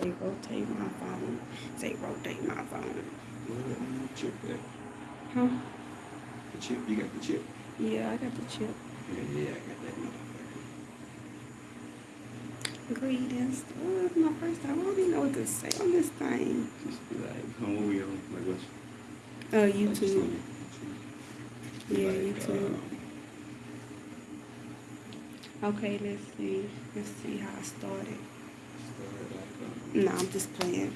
say rotate my phone. Say rotate my phone. Chip that. Huh? The chip, you got the chip. Yeah, I got the chip. Yeah, yeah, I got that motherfucker. Greetings. Oh, my first time. I don't even know what to say on this thing. Just be like, come over here, like what's Uh, like, just YouTube. on YouTube. Be Yeah, like, YouTube. um, Okay, let's see. Let's see how I started. No, I'm just playing.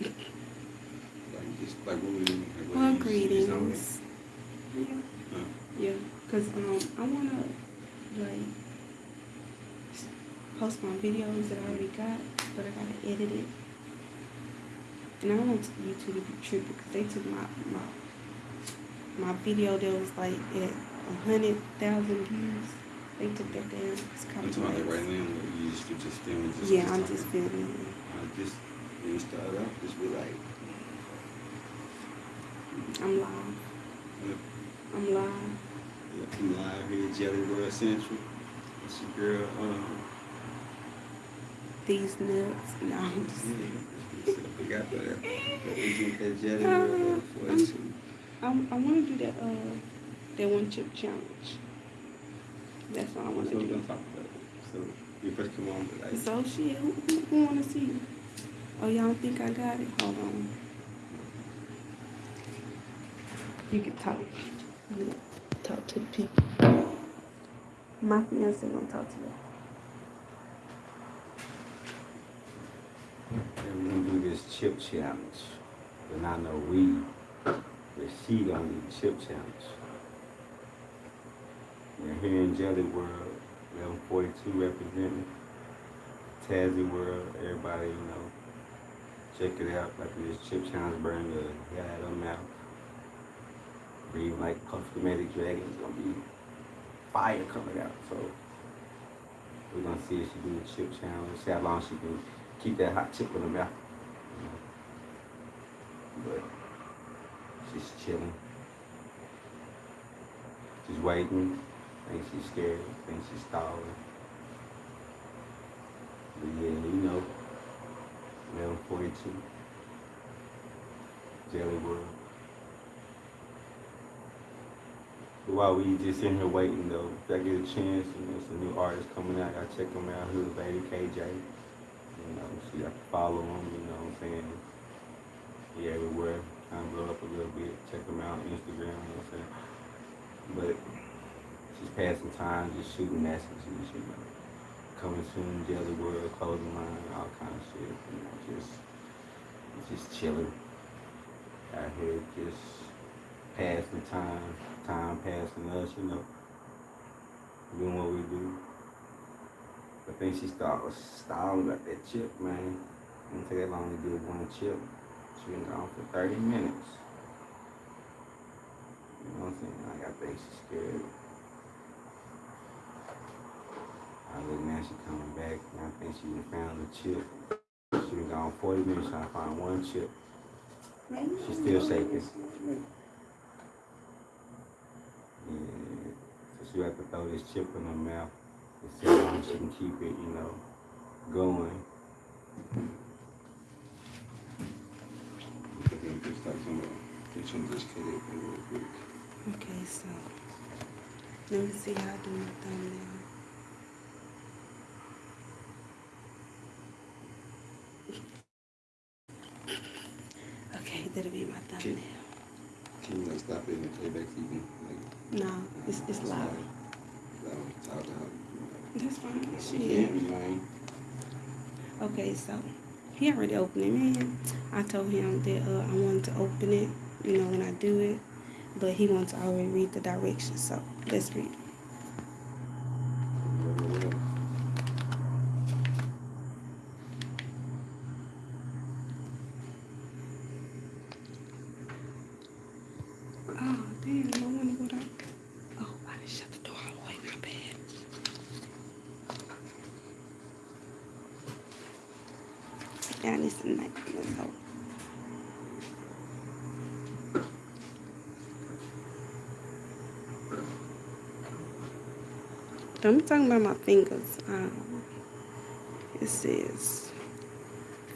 like just like what we. Like Well, you- you just on greetings. Yeah. Huh? Yeah, cause um I wanna like post my videos that I already got, but I gotta edit it. And I want YouTube to be tripping because they took my my my video that was like at a hundred thousand views. They took that down. It's talking right now. You just just filming. Just, Yeah, I'm talking. just filming. Uh, just when you start out, just be like, I'm live. yeah, I'm live. yeah, I'm live here at Jelly World Central. It's your girl. Um, These nuts. No, I'm just yeah, we got that. That Jelly Uh, World us. I, I want to do that uh that one chip challenge. That's what I want So to do. talk about it. So you first come on, like, So shit, who, who, who want to see? Oh, y'all think I got it? Hold on. You can talk. You Talk to the people. My fiance gonna talk to. And we're gonna do this chip challenge. And I know we, but she gonna do the chip challenge. We're here in Jelly World, 1142 representing Tazzy World. Everybody, you know, check it out. Like this chip challenge burn the guy out of mouth. Breathe like Magic Dragon. It's gonna be fire coming out. So we're gonna see if she do the chip challenge, see how long she can keep that hot chip in her mouth. But she's chilling. She's waiting. Think she's scared. Think she's stalling. But yeah, you know. 1142. Jelly World. While we just in here waiting though, if I get a chance, you know, some new artists coming out, I check them out. Who's Lady KJ? You know, so to follow him, you know what I'm saying? He everywhere. Kind of blow up a little bit. Check him out on Instagram, you know what I'm saying? But just passing time, just shooting messages, you know. Coming soon, Jelly World, closing line, all kind of shit. You know, just just chilling out here, just passing time, time passing us, you know. Doing what we do. I think she started stalling about that chip, man. Didn't take that long to do one chip. She been gone for 30 minutes. You know what I'm saying? Like, I think she's scared. I look now she coming back, and I think she found the chip. She been gone 40 minutes trying to find one chip. She's still shaking. Yeah. So she have to throw this chip in her mouth and see how she can keep it, you know, going. Just like some, get some of this kid real quick. Okay, so let me see how I do my thumbnail. Okay, that'll be my thumbnail. Can you like stop it and play back so you can like No, it's it's loud. loud, loud? That's fine. You know, Okay, so he already opened it, man. I told him that uh, I wanted to open it, you know, when I do it, but he wants to already read the directions. So let's read. Oh damn! I wonder what I. Oh, I didn't shut the door all the way. My bad. Down this night. Let's hope. I'm talking about my fingers. Um, it says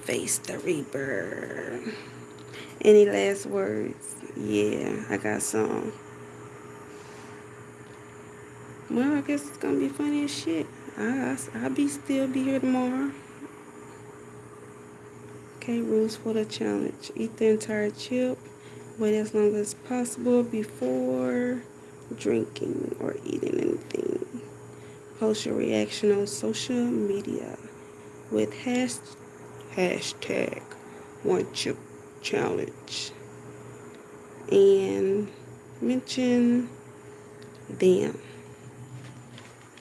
Face the Reaper. Any last words? Yeah, I got some. Well, I guess it's gonna be funny as shit. I, I, will be still be here tomorrow. Okay, rules for the challenge. Eat the entire chip. Wait as long as possible before drinking or eating anything. Post your reaction on social media with hash, hashtag one chip challenge and mention them.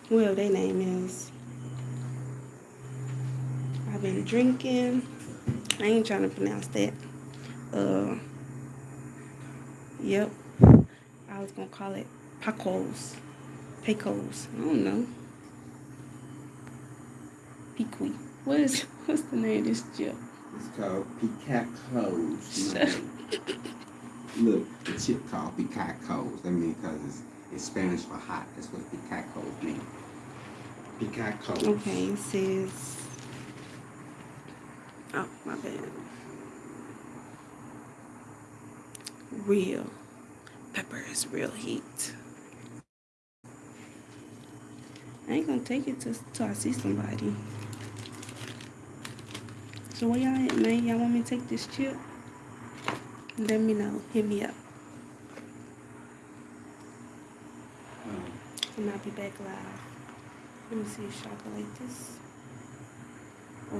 Well, their name is. I've been drinking. I ain't trying to pronounce that. Uh, yep. I was gonna call it Pacos. Pecos. I don't know. Pequi. What is what's the name of this chip? It's called Picacos. Look, the chip called Picacos. That means because it's, it's Spanish for hot. That's what Picacos mean. Picacos. Okay, it says. Oh, my bad. Real. Pepper is real heat. I ain't gonna take it till, till I see somebody. So where y'all at, man? Y'all want me to take this chip? Let me know. Hit me up. Um. And I'll be back live. Let me see. Should I go like this? Or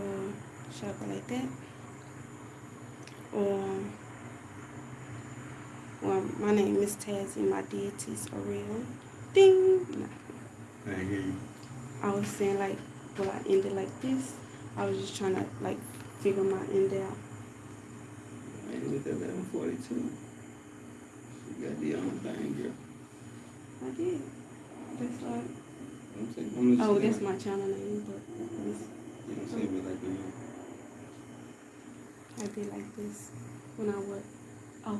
I go like that? Or, well, my name is Tazzy. My deities are real. Ding! You. I was saying, like, will I end it like this? I was just trying to, like, figure my end out. I ain't looked at 1142. You got the only thing, girl. I did. That's like. I'm saying, I'm oh, that's like, my channel name, but. You don't say it like that. I did like this when I was. Oh,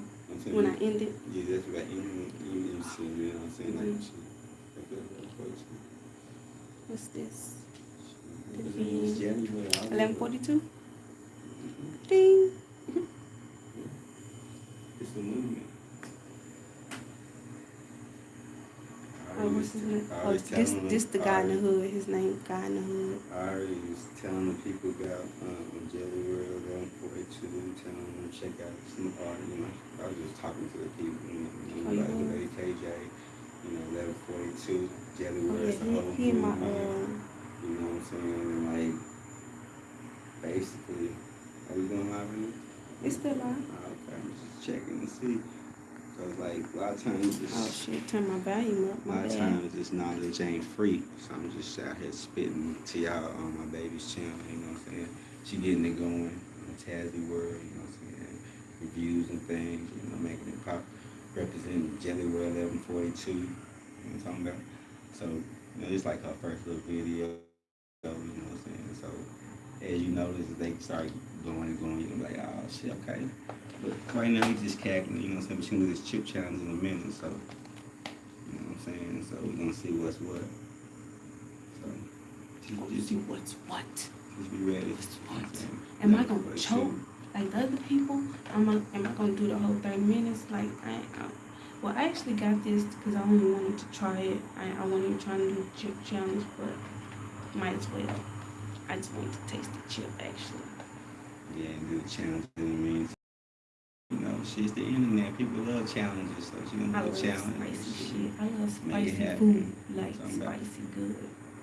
when you, I ended. Yeah, that's right. You didn't see me. I'm saying like mm-hmm. shit. What's this? 1142? Ding. It's a movement. I Oh, what's his was- name? Oh, this telling this the guy in the hood. His name guy in the hood. I already was telling the people about um, Jelly World, Run 42, telling them to check out some art, you know. I was just talking to the people, you know, you Oh, know like were? Lady KJ, you know, Level 42, Jelly Oh, World, yeah, it's a he, he my uh. You know what I'm saying? And like, basically, are we going live in It's still live. Oh, ah, okay, I'm just checking to see. Cause like, a lot of times this. Oh shit! Turn my volume up. My A lot of bad. times this knowledge ain't free, so I'm just out here spitting to y'all on my baby's channel, you know what I'm saying? She getting it going, in Tazzy World, you know what I'm saying? Reviews and things, you know, making it pop, representing Jelly World 1142, you know what I'm talking about? So, you know, it's like her first little video, you know what I'm saying? So, as you notice, they start going and going, you're like, oh shit, okay. But right now, we just cackling, you know what I'm saying? But she gonna do this chip challenge in a minute, so. You know what I'm saying? So we're gonna see what's what. So Oh, just, see what's what? just be ready. What's what I'm what? I gonna choke like the other people? Am I am I gonna do the whole thirty minutes? Like I, I well I actually got this because I only wanted to try it. I I wasn't even trying to do the chip challenge, but might as well. I just wanted to taste the chip actually. Yeah, and do the challenge in a. You know, shit's the internet. People love challenges, so she I gonna do love a challenge. spicy shit. I love spicy happen. food, like Something spicy good.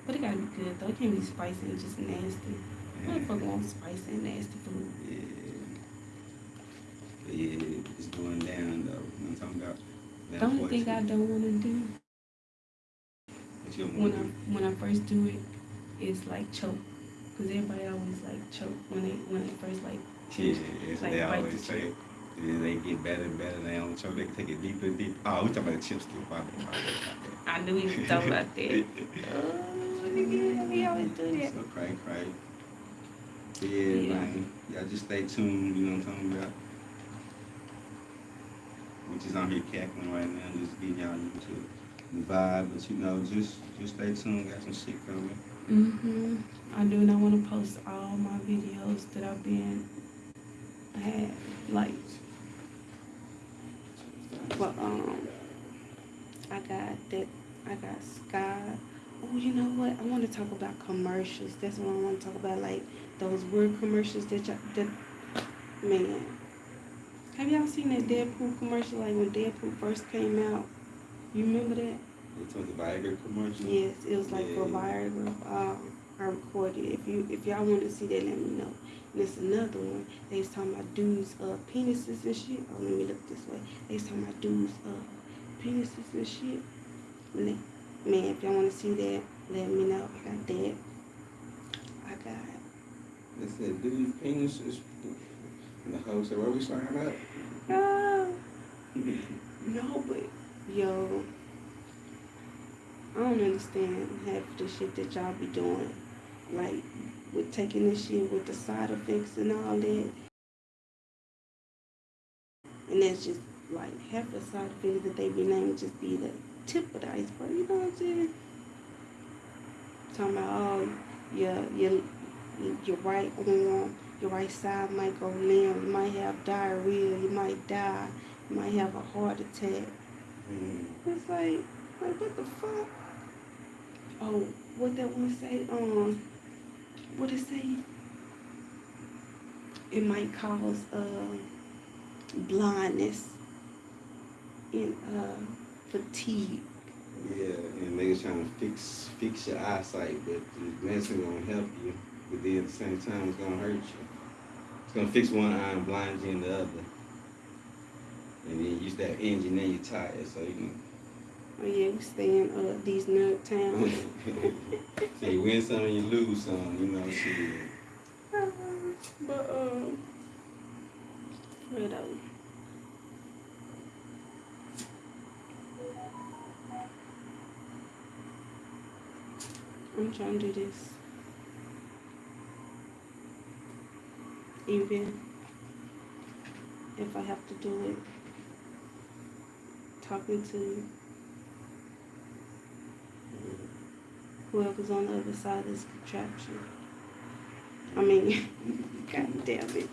But it gotta be good though. It can't be spicy and just nasty. Yeah. Motherfucker wants spicy and nasty food. Yeah. But yeah, it's going down though. You know what I'm talking about? The only thing I don't wanna do What when I when I first do it, it is like choke, cause everybody always like choke when they when they first like Yeah, it's like they always the say. chip. And then they get better and better. They don't choke. They can take it deeper and deeper. Oh, we talking about the chip stick. My bad, my bad, I knew he was talking about that. Oh, nigga, he always do that. So cray cray. Yeah, Yeah. man. Y'all just stay tuned, you know what I'm talking about. We just on here cackling right now, just getting y'all used to the vibe, but you know, just just stay tuned, got some shit coming. Mhm. I do not want to post all my videos that I've been had like but um I got that I got Sky. Oh, you know what? I want to talk about commercials. That's what I want to talk about. Like those weird commercials that y'all that man. Have y'all seen that Deadpool commercial? Like when Deadpool first came out. You remember that? It's on the Viagra commercial. Yes, it was like for Yeah. Viagra. Um, I recorded. it. If you if y'all want to see that, let me know. And it's another one. They was talking about dudes' uh, penises and shit. Oh, let me look this way. They was talking about dudes' uh, penises and shit. Man, if y'all want to see that, let me know. I got that. I got. They said, dude's penises. And the hoe said, where we signing up? Ah, no, but yo, I don't understand half the shit that y'all be doing. Like with taking this shit with the side effects and all that. And that's just like half the side effects that they be naming just be the tip of the iceberg. You know what I'm saying? Talking about oh your your your right arm, your right side might go limp, you might have diarrhea, you might die, you might have a heart attack. Mm. It's like, like what the fuck? Oh, what that one say? Um, what it say? It might cause uh blindness and uh fatigue. Yeah, and niggas trying to fix fix your eyesight, but the medicine gonna help you, but then at the same time it's gonna hurt you. It's gonna fix one eye and blind you in the other. And then you start engine, then you're tired, so you Oh yeah, we stay in uh these nerd towns. so you win some and you lose some, you know, shit. but um, what else? I'm trying to do this. Even if I have to do it, talking to whoever's on the other side of this contraption. I mean, god damn it.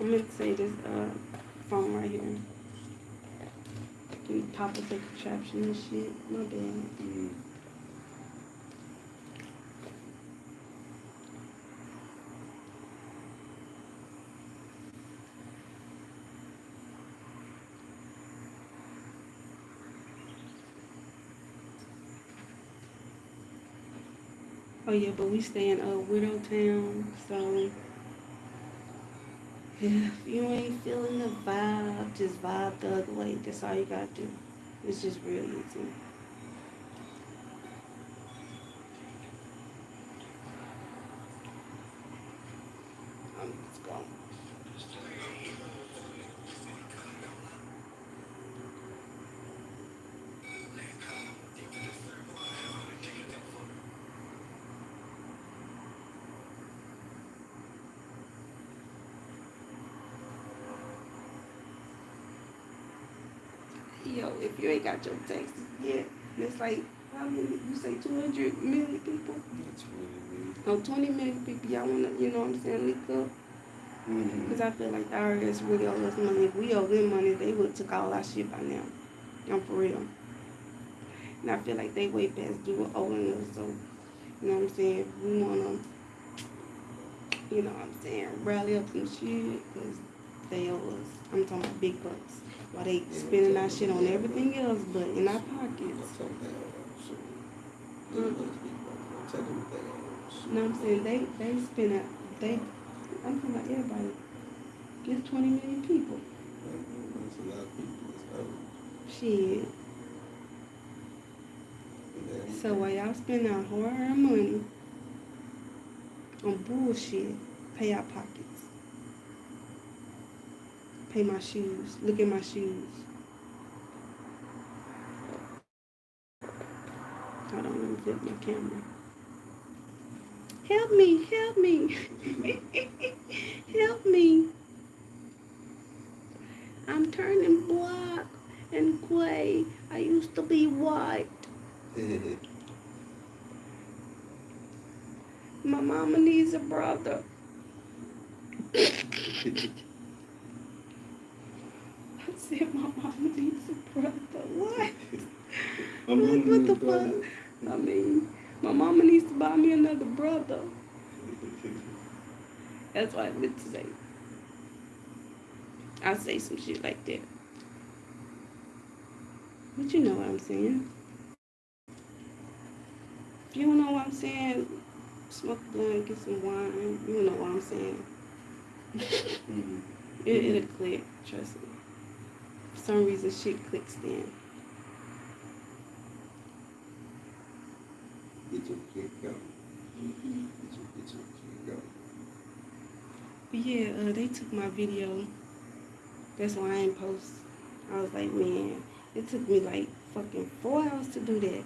I'm gonna say this uh, phone right here. Can pop up the contraption and shit. My bad. Mm. Oh yeah, but we stay in uh, Widow Town, so if you ain't feeling the vibe, just vibe the other way. That's all you gotta do. It's just real easy. Um, let's go. Yo, if you ain't got your taxes yet, And it's like how many? You say two hundred million people? That's really No, twenty million people. Y'all wanna, you know what I'm saying? Leak up. Mm-hmm. Because I feel like the IRS really owe us money. If we owe them money, they would have took all our shit by now. I'm for real. And I feel like they way past due owing us. So, you know what I'm saying? We want to, you know what I'm saying, rally up some shit because they owe us. I'm talking about big bucks. While they spending our shit on everything else but in our pockets. You know I'm saying? They they spend it. They. I'm talking about everybody. It's 20 million people. Shit. So while y'all spend our hard-earned money on bullshit, pay our pockets. Pay my shoes. Look at my shoes. Hold on, let me flip my camera. Help me, help me. help me. I'm turning black and gray. I used to be white. My my mama needs a brother. I said my mama needs a brother. What? I'm What, what the brother. fuck? I mean, my mama needs to buy me another brother. That's what I meant to say. I say some shit like that. But you know what I'm saying. If you don't know what I'm saying, smoke a blunt, get some wine. You know what I'm saying. Mhm. It, it'll click, trust me. For some reason, shit clicks then. Get your kick going. Get your, get your kick going. But yeah, uh, they took my video. That's why I ain't post. I was like, man, it took me like fucking four hours to do that.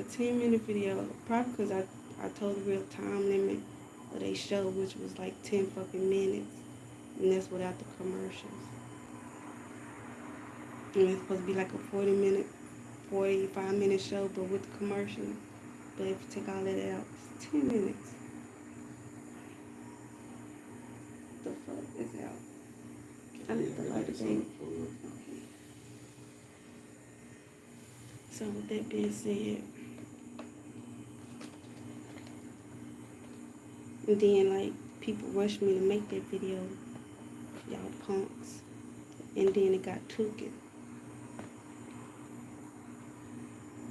A 10 minute video. Probably because I, I told the real time limit of they show, which was like 10 fucking minutes. And that's without the commercials. It's supposed to be like a 40 minute, 45 minute show, but with the commercial. But if you take all that out, it's 10 minutes. The fuck is out? I need Yeah, light the floor. So with that being said, and then like people rushed me to make that video, y'all punks, and then it got took it,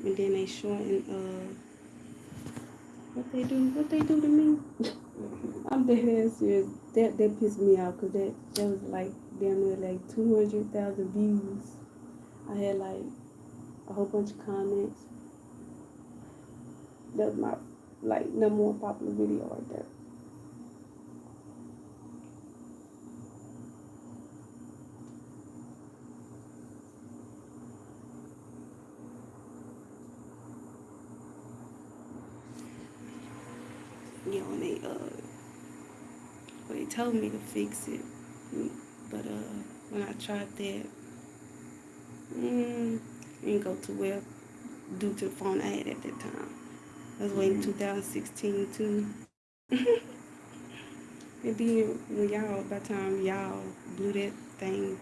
and then they shortened uh what they do, what they do to me. I'm dead serious. That that pissed me off because that that was like damn near like two hundred thousand views. I had like a whole bunch of comments. That was my like number one popular video right there. You know, and they uh, well, they told me to fix it, Mm, but uh, when I tried that, mm, it didn't go too well due to the phone I had at that time. I was waiting Mhm. 2016 too. and then when y'all, by the time y'all blew that thing,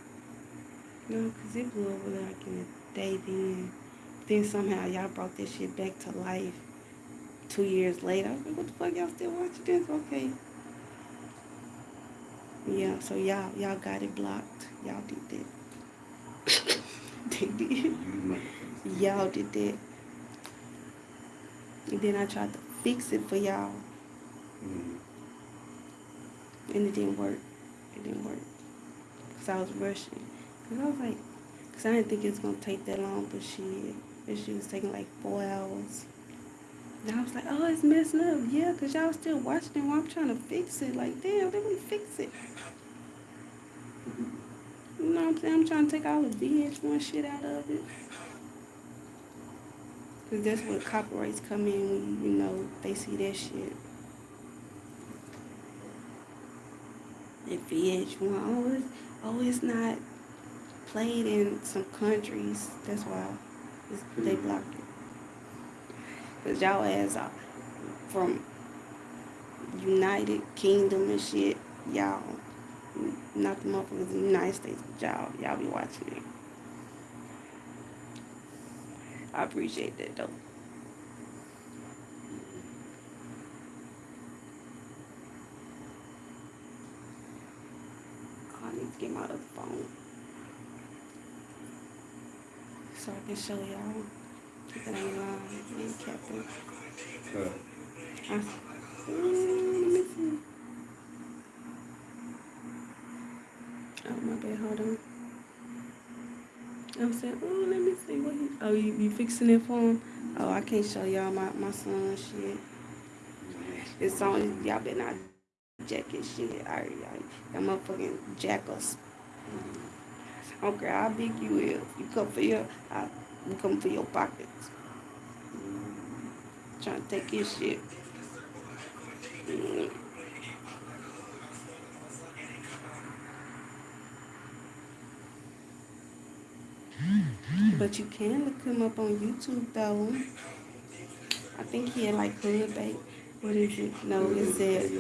you know, 'cause it blew over like in a day then. Then somehow y'all brought that shit back to life two years later. I was like, what the fuck, y'all still watching this? Okay. Yeah, so y'all y'all got it blocked. Y'all did that. they did. Y'all did that. And then I tried to fix it for y'all, Mhm. and it didn't work. It didn't work. Because I was rushing. Because I was like, because I didn't think it was going to take that long, but shit, shit was taking like four hours. And I was like, oh, it's messing up. Yeah, because y'all still watching it while I'm trying to fix it. Like, damn, let me fix it. You know what I'm saying? I'm trying to take all the VH1 shit out of it. Because that's where copyrights come in when, you know, they see that shit. If VH1, oh, it's, oh, it's not played in some countries. That's why they blocked it. Because y'all ass from United Kingdom and shit. Y'all, not the motherfuckers in the United States, but y'all, y'all be watching it. I appreciate that though. I need to get my other phone. So I can show y'all Uh, mm. Oh, my bad. Hold on. I'm saying, oh, let me see what he. Oh, you, you fixing it for him? Oh, I can't show y'all my, my son shit. It's on. Y'all better not jack his shit. I, I, that motherfucking jack us. I don't how big you is. You come for your, I, you come for your pockets. Trying to take your shit. Mm. But you can look him up on YouTube though. I think he had like hood bait. What is it? No, it said,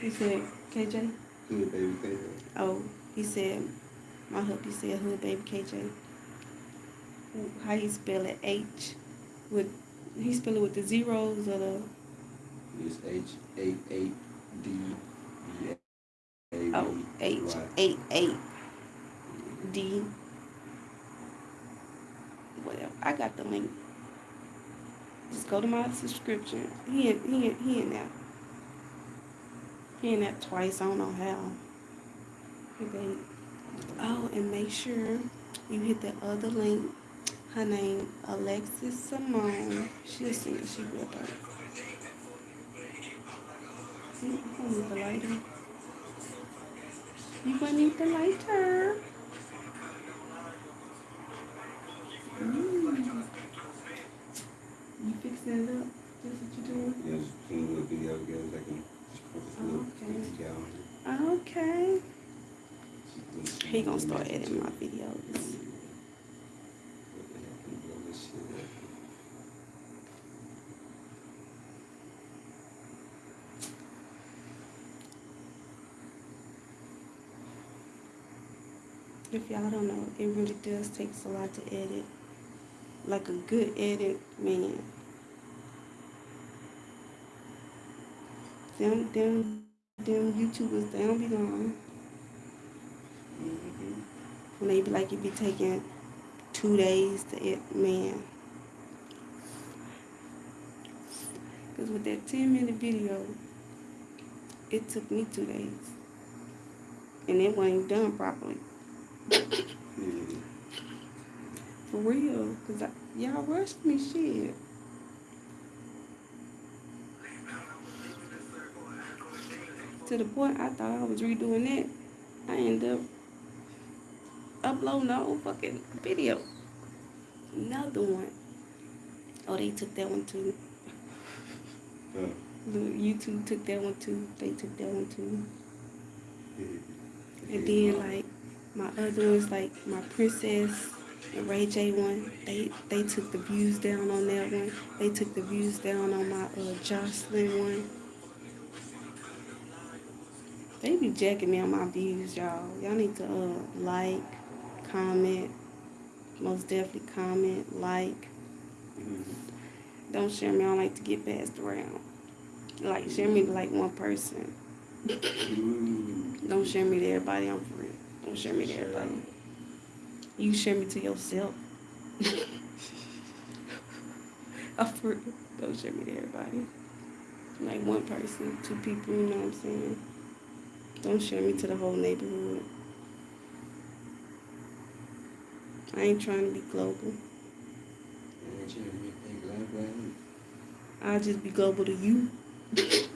he said, KJ? Hood baby KJ. Oh, he said, my hubby said hood baby KJ. How you spell it? H with, he spell it with the zeros or the, It's H eight eight D oh, H eight eight D. Whatever. I got the link. Just go to my subscription. He in, he in, he in there. He in that twice. I don't know how. Oh, and make sure you hit that other link. Her name Alexis Simone. She'll sing it. She real dope. You gonna need the lighter. You gonna need the lighter. Mm. You fixing it up? That's what you doing? Yeah, just putting a little video together so I can just put this Okay. Okay. Just doing some He gonna start editing my videos. What the heck, can blow this shit up. If y'all don't know, it really does takes a lot to edit. Like a good edit, man. Them, them, them YouTubers, they don't be lying. When they be like, it be taking two days to edit, man. Because with that 10 minute video, it took me two days. And it wasn't done properly. Yeah. For real, cause I, y'all rushed me shit. To the point I thought I was redoing that. I end up uploading the whole fucking video. Another one. Oh, they took that one too. Uh, The YouTube took that one too. They took that one too. yeah. And then like my other ones, like my princess and Ray J one, they they took the views down on that one. They took the views down on my uh, Jocelyn one. They be jacking me on my views, y'all. Y'all need to uh, like, comment, most definitely comment, like. Don't share me. I don't like to get passed around. Like share me to like one person. Don't share me to everybody. I'm for real. Don't share me to everybody. out. You share me to yourself. I'm for. Don't share me to everybody. Like one person, two people, you know what I'm saying? Don't share me to the whole neighborhood. I ain't trying to be global. Yeah, check me, hey, glad, glad. I'll just be global to you.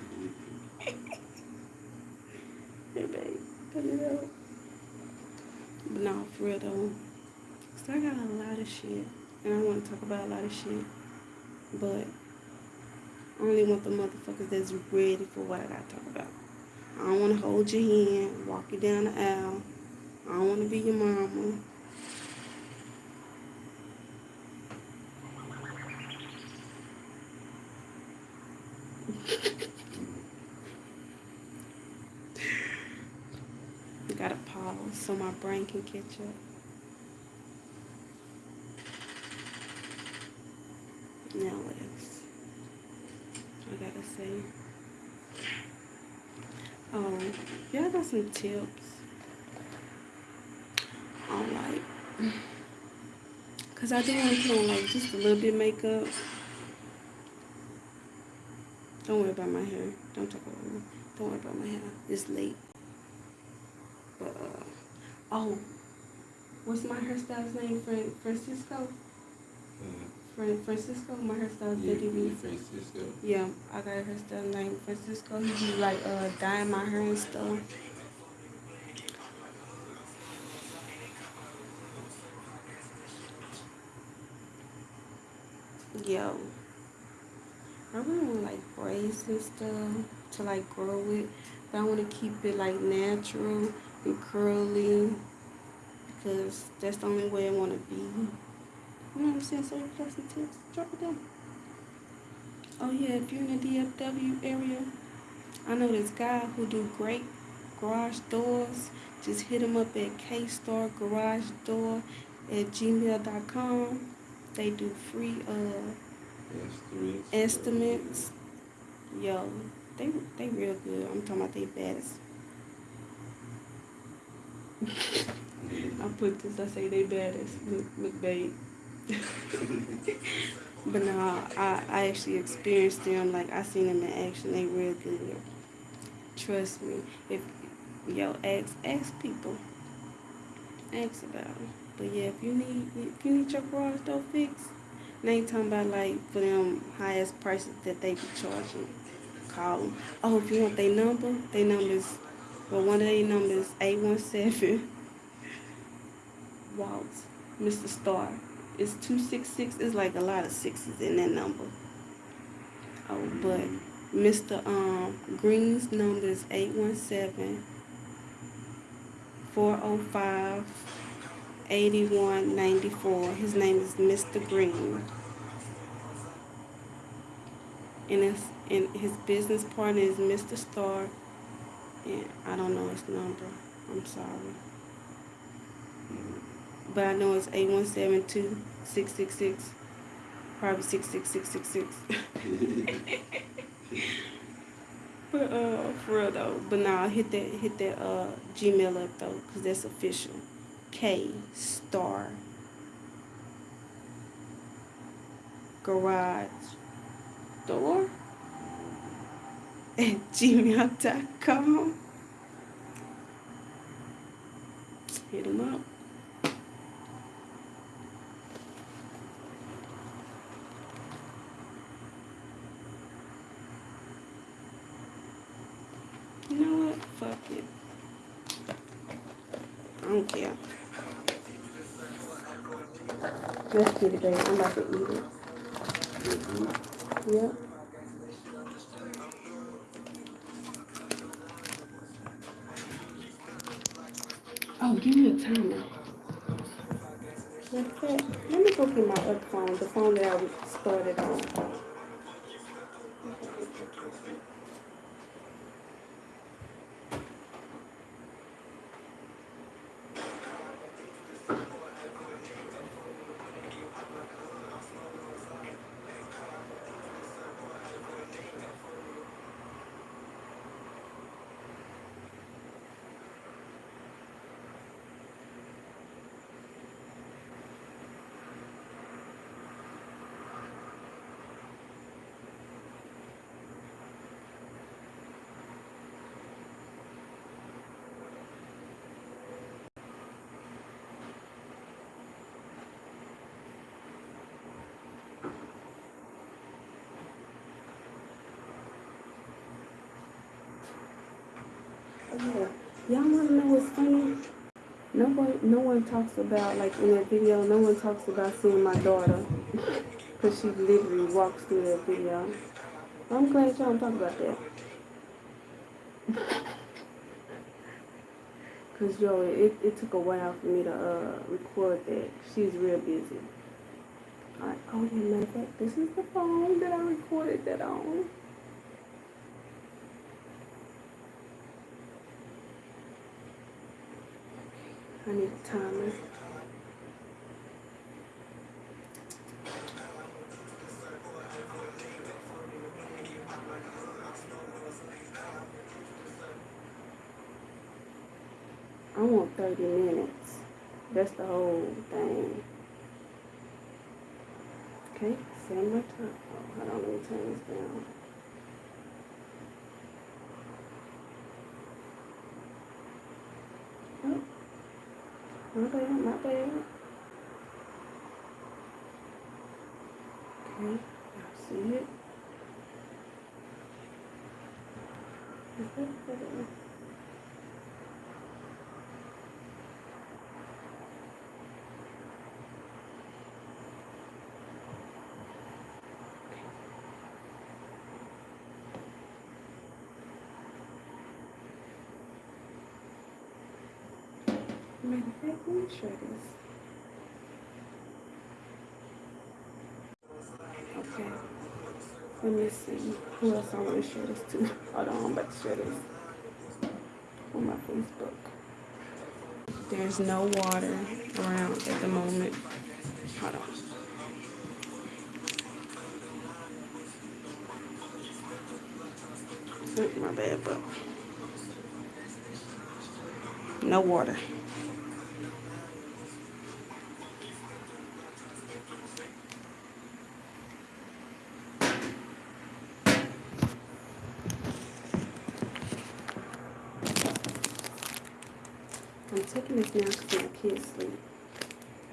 Hey, babe, cut it out. But no, for real though. Cause I got a lot of shit. And I want to talk about a lot of shit. But I only want the motherfuckers that's ready for what I got to talk about. I don't want to hold your hand, walk you down the aisle. I don't want to be your mama. I gotta pause so my brain can catch up. Now what else? I gotta say. Oh, y'all got some tips on like, cause I do want to put on like just a little bit of makeup. Don't worry about my hair. Don't talk about me. Don't worry about my hair. It's late. But uh, oh, what's my hairstylist name? Fran- Francisco. Uh, Fran- Francisco. My hairstylist. yeah, Did he yeah, Francisco. yeah, I got a hairstyle named Francisco. He be like uh dyeing my hair and stuff. Yo, I really want like braids and stuff to like grow it, but I want to keep it like natural and curly because that's the only way I want to be. You know what I'm saying? So if you got some tips, drop it down. Oh yeah, if you're in the DFW area, I know this guy who do great garage doors. Just hit him up at K-Star Garage Door at gmail.com. They do free uh Estimates. estimates. Yo, they they real good. I'm talking about they baddest. I put this, I say they baddest. Look, look, babe. but no, I, I actually experienced them. Like, I seen them in action. They real good. Trust me. If, yo, ask, ask people. Ask about them. But yeah, if you need, if you need your garage door fixed, I ain't talking about like for them highest prices that they be charging. Call them. Oh, if you want their number, their number is, well, one of their numbers 817 Waltz, Mr. Star. It's 266. It's like a lot of sixes in that number. Oh, but Mr. Um, Green's number is 817 405 8194. His name is Mr. Green. And, and his business partner is Mr. Star. I don't know his number. I'm sorry. But I know it's 8172 666. Probably 66666. But uh, for real though, but nah, hit that hit that uh Gmail up though, cause that's official. K star garage door at gmail.com. Hit them up. You know what? Fuck it. I don't care. Let's get it. I'm about to eat it. Yep. Oh, give me a timer. Let me go get my phone, the phone that I started on. Yeah. Y'all wanna know what's funny? No one, no one talks about like in that video. No one talks about seeing my daughter because she literally walks through that video. I'm glad y'all don't talk about that. Cause yo, it, it took a while for me to uh, record that. She's real busy. Alright, oh yeah, matter of fact, this is the phone that I recorded that on. I need a timer. I want 30 minutes. That's the whole thing. Okay, set my time. Oh, don't let me turn this down. Oh, my bad, my bad. Okay, I see it. Is that better? Matter of fact, let me try this. Okay. Let me see. Who else I want to share this to? Hold on, I'm about to share this on my Facebook. There's no water around at the moment. Hold on. My bad, but no water. I'm taking this now because my kids sleep.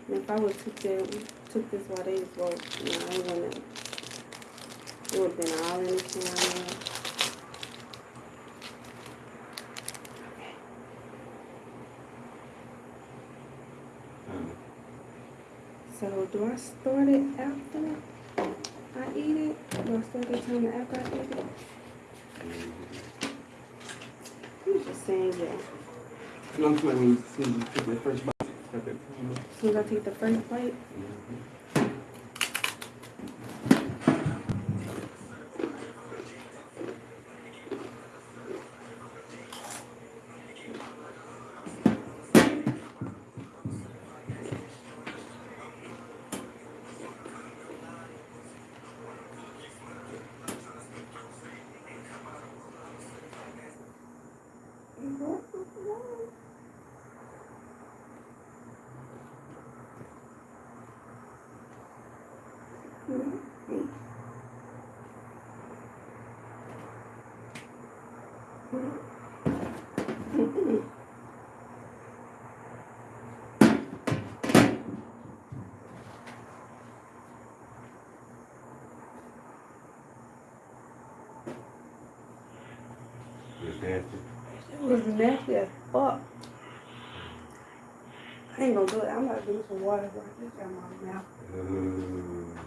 And if I would took them, took this while they was woke, you know, I wouldn't have, it would have been all in the camera. Um, So do I start it after I eat it? Do I start the timer after I eat it? I'm just saying, yeah. No, I'm when you see the first bite. Start that timer. As soon as I take the first bite, nasty as fuck. I ain't gonna do it. I'm gonna do some water right this in my mouth. Ooh.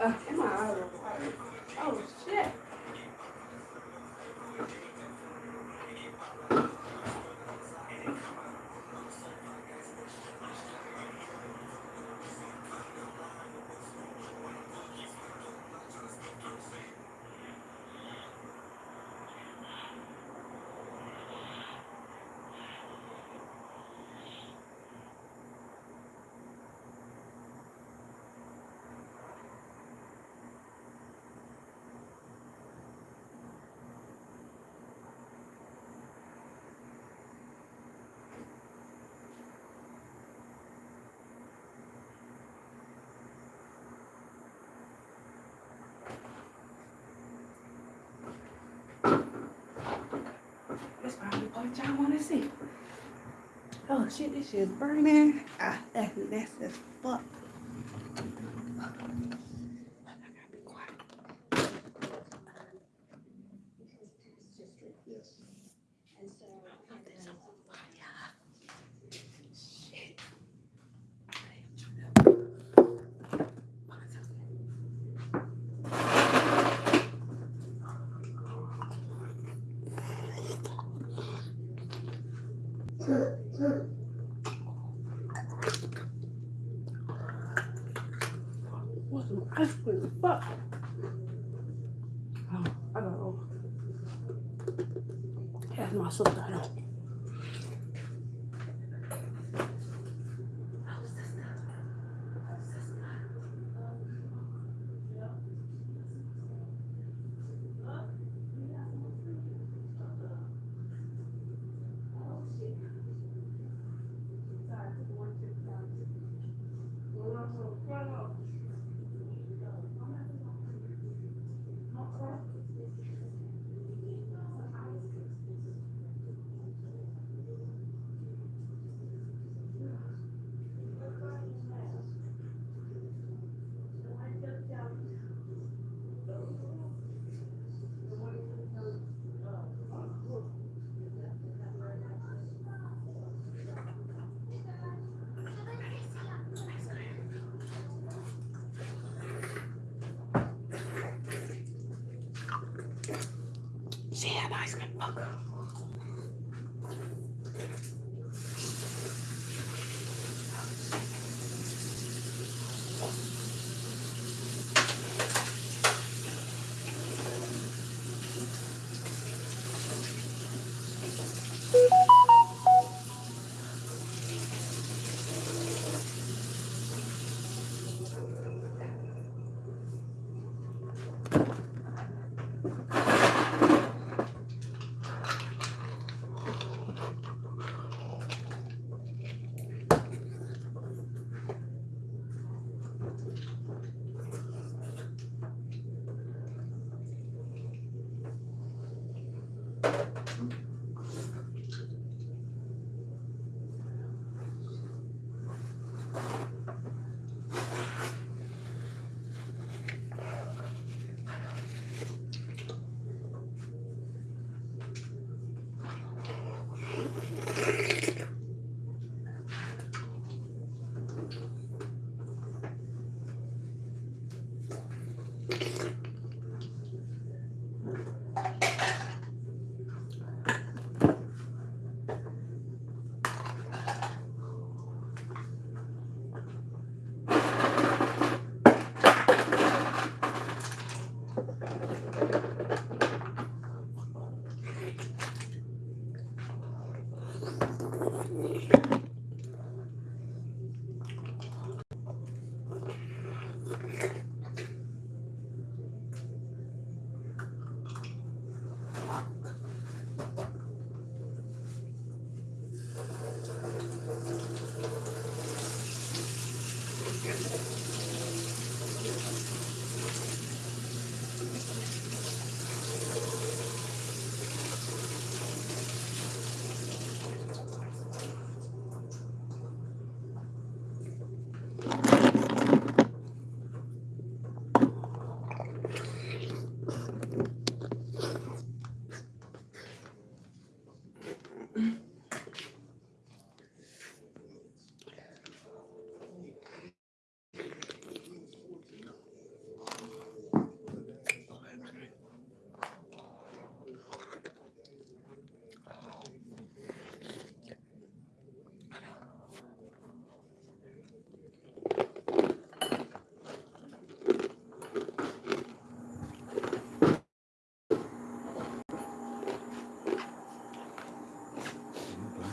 Uh, am I out of water? Oh shit. That's probably what y'all wanna see. Oh shit, this shit's burning. Ah, that's nasty as fuck. I gotta be quiet. Put this on fire. Shit. What's some ice cream? Fuck. Oh, I got over. That's my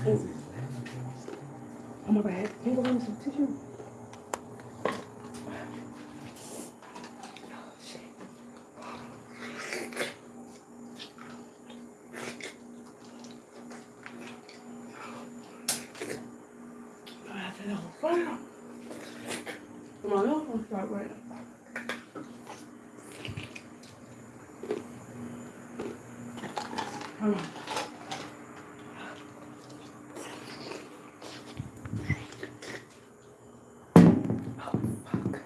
Oh my bad. Can you go get me some tissue? I said, oh, fire. Come on, let's gonna start right now. Come on. Oh, fuck.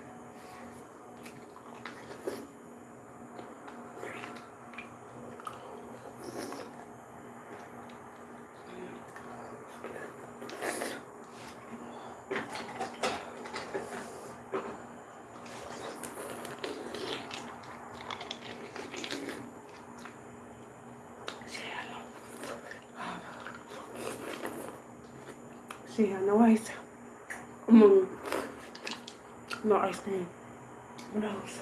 She had no ice. Mm. No ice cream. What else?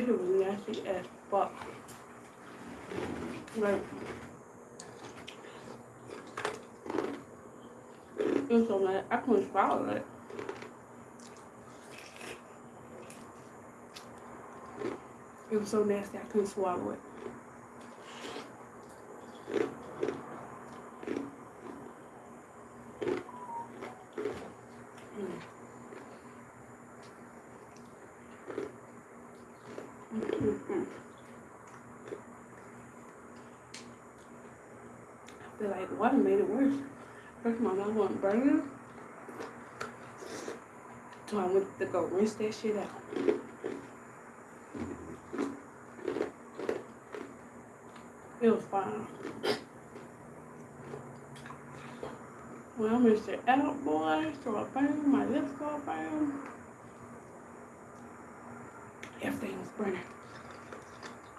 Fish was nasty as fuck. Like, it was so mad. I couldn't swallow it. It was so nasty I couldn't swallow it. I feel like water made it worse. First my mouth wasn't burning. So I went to go rinse that shit out. It was fine. Well, I rinsed out, boy, so I burn, my lips go burn. Was.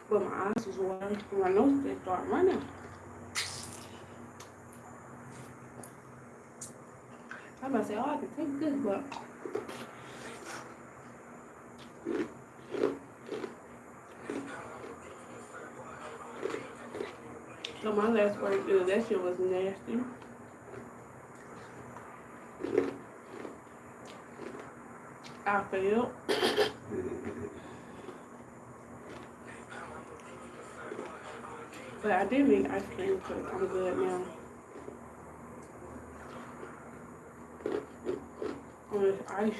But my eyes was watering, my nose did start running. I'm about to say, oh, I can take this, but so my last word is that shit was nasty. I failed. But I did make ice cream, so I'm good now. On ice,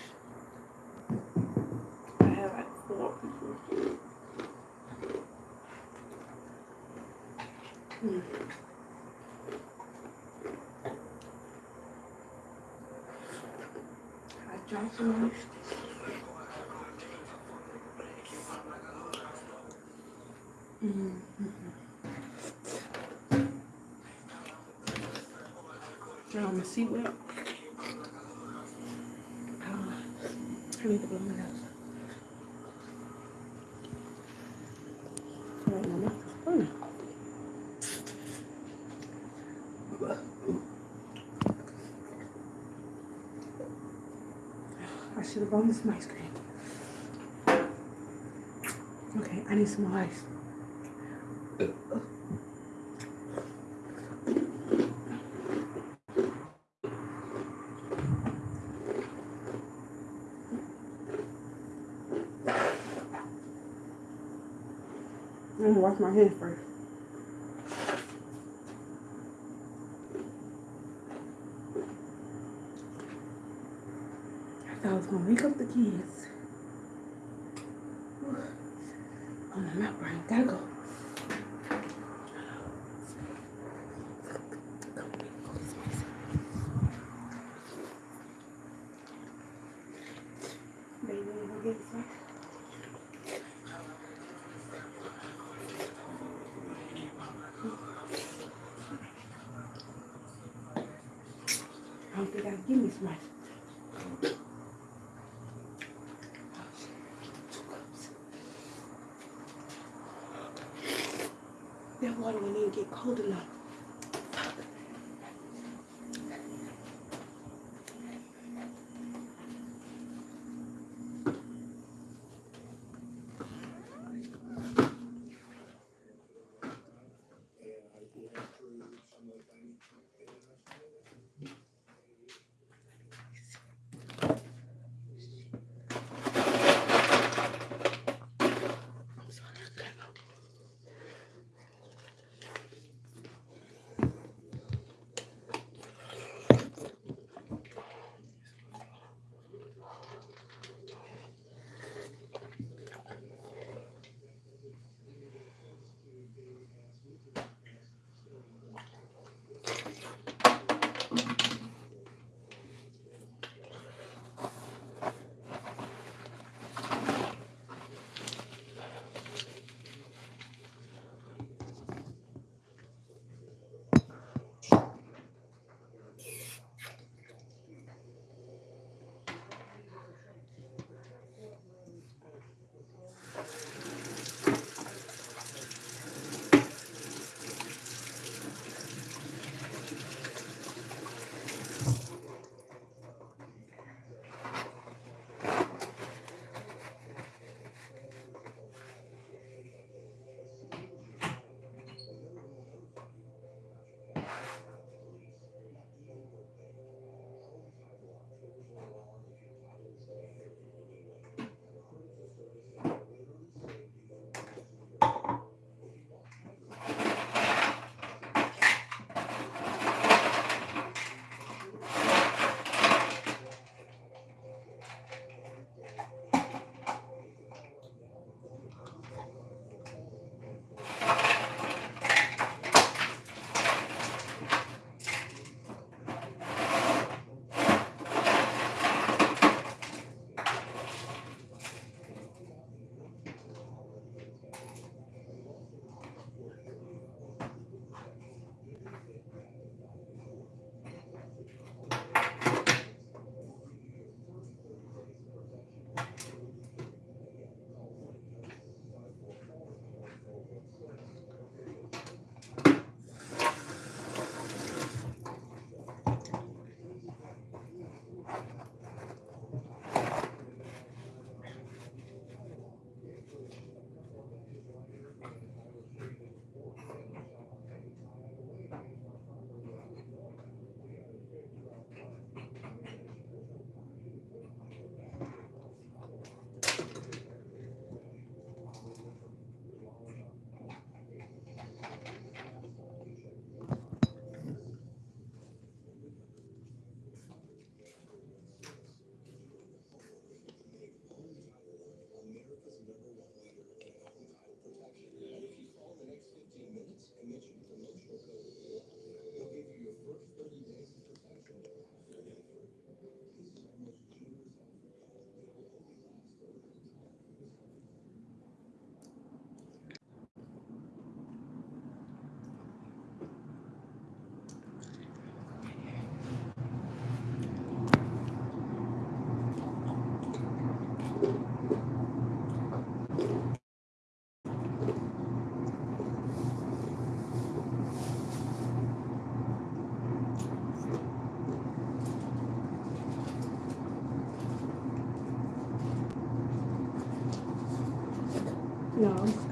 I have like four pieces. Hmm. I dropped some. Mm-hmm. Seatbelt. Uh, I need to blow my nose. Mouth. I should have brought me some ice cream. Okay, I need some ice. Wash my hands first. I thought I was gonna wake up the kids. Oh, my mouth burning. Gotta go. Baby, you gonna get some? I don't think I can give me some ice. Oh, shit. Two cups. That water wouldn't even get cold enough.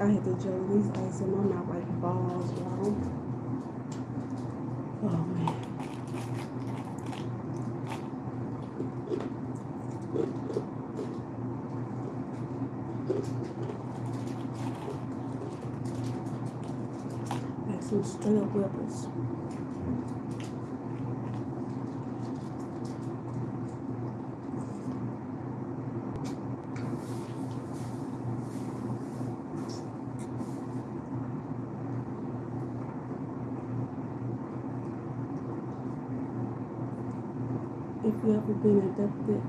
I had to joke. These ice in my mouth like balls, y'all. Oh man. Like some straight up whippers. If you ever been abducted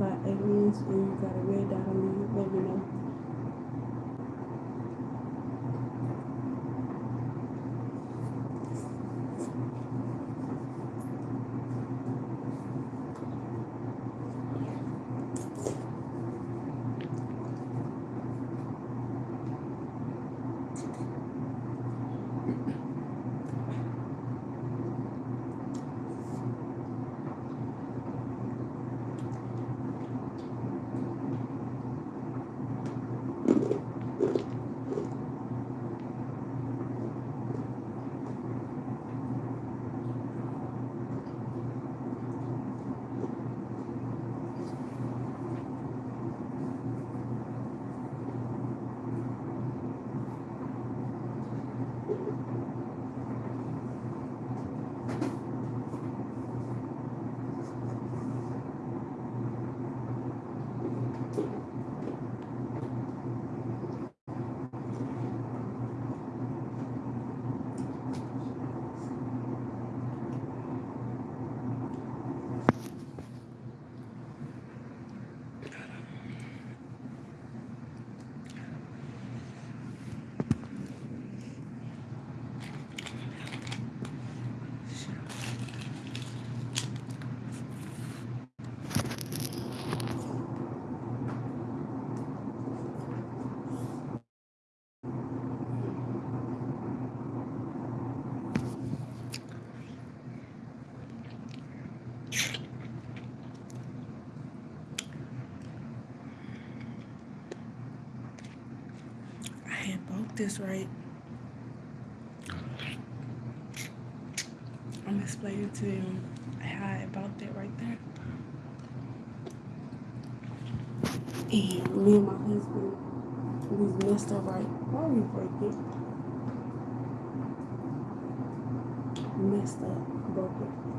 by aliens and you got a red dot on you, let me know. I had bought this right. I'm explaining to them how I bought that right there. And me and my husband, we messed up right. Why we break it? Messed up, broke it.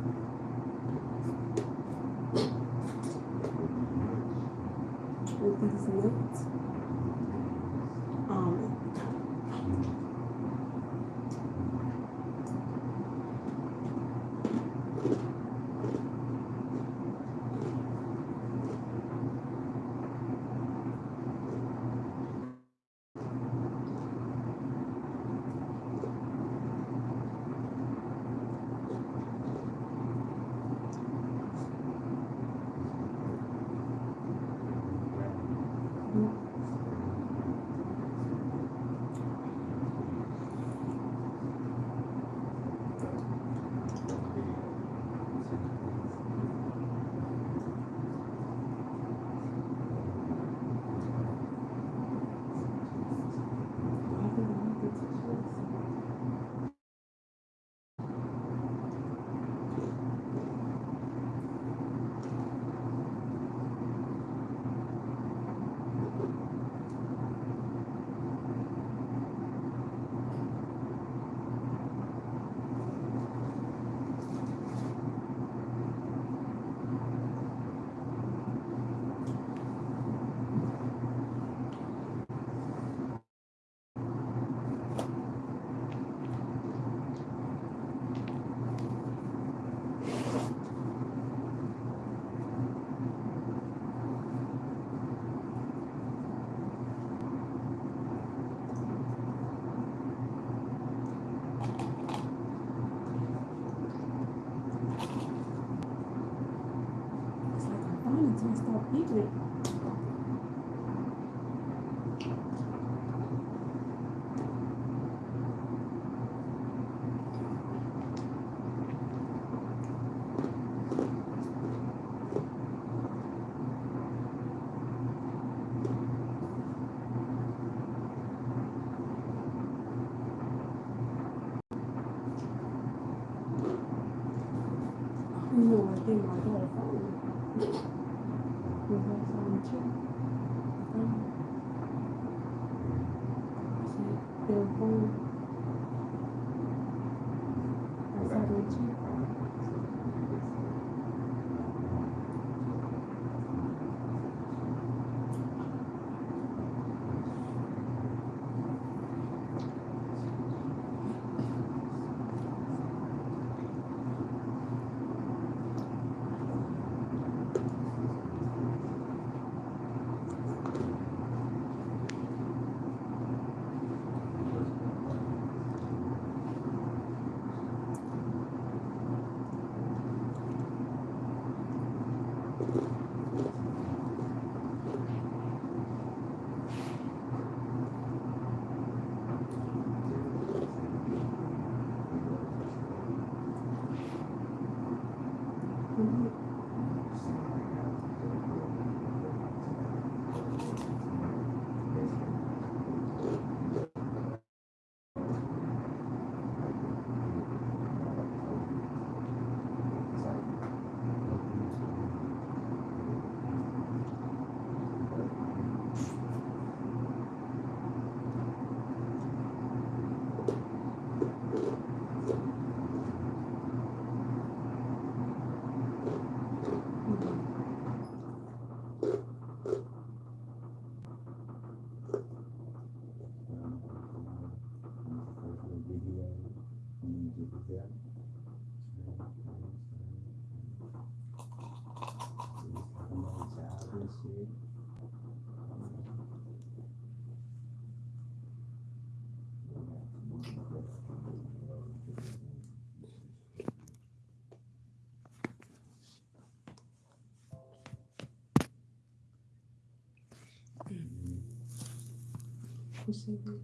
Who said that?